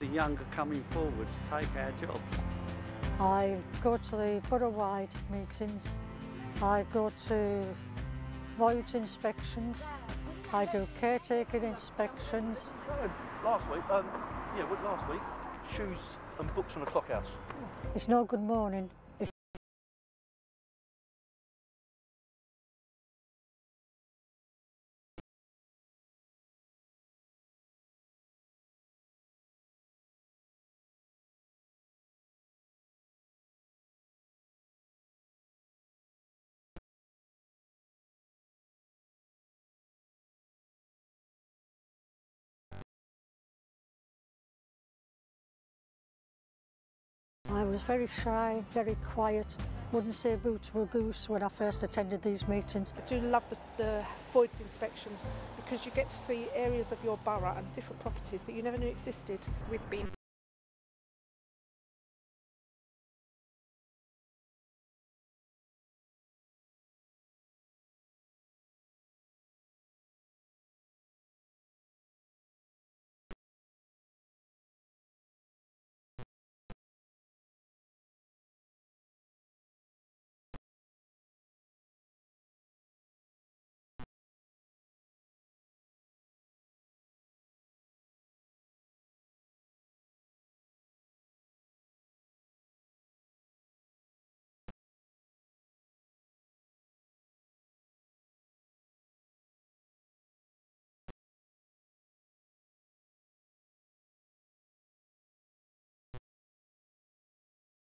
the younger coming forward to take our jobs. I go to the borough-wide meetings. I go to voids inspections. I do caretaking inspections. Last week, um, yeah, last week? Shoes and books on the clockhouse. It's no good morning was very shy, very quiet. Wouldn't say boo to a goose when I first attended these meetings. I do love the, the voids inspections because you get to see areas of your borough and different properties that you never knew existed. We've been